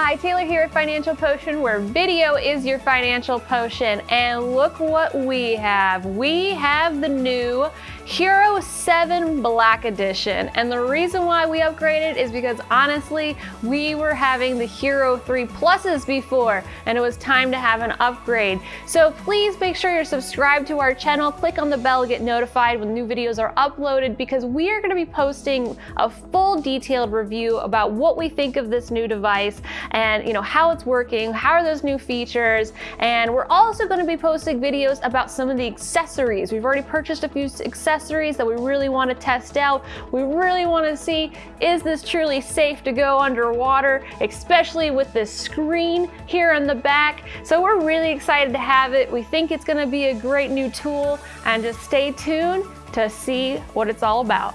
Hi, Taylor here at Financial Potion, where video is your financial potion. And look what we have. We have the new Hero 7 Black Edition. And the reason why we upgraded is because honestly, we were having the Hero 3 Pluses before, and it was time to have an upgrade. So please make sure you're subscribed to our channel, click on the bell to get notified when new videos are uploaded because we are gonna be posting a full detailed review about what we think of this new device and you know how it's working, how are those new features, and we're also going to be posting videos about some of the accessories. We've already purchased a few accessories that we really want to test out. We really want to see is this truly safe to go underwater, especially with this screen here in the back. So we're really excited to have it. We think it's going to be a great new tool and just stay tuned to see what it's all about.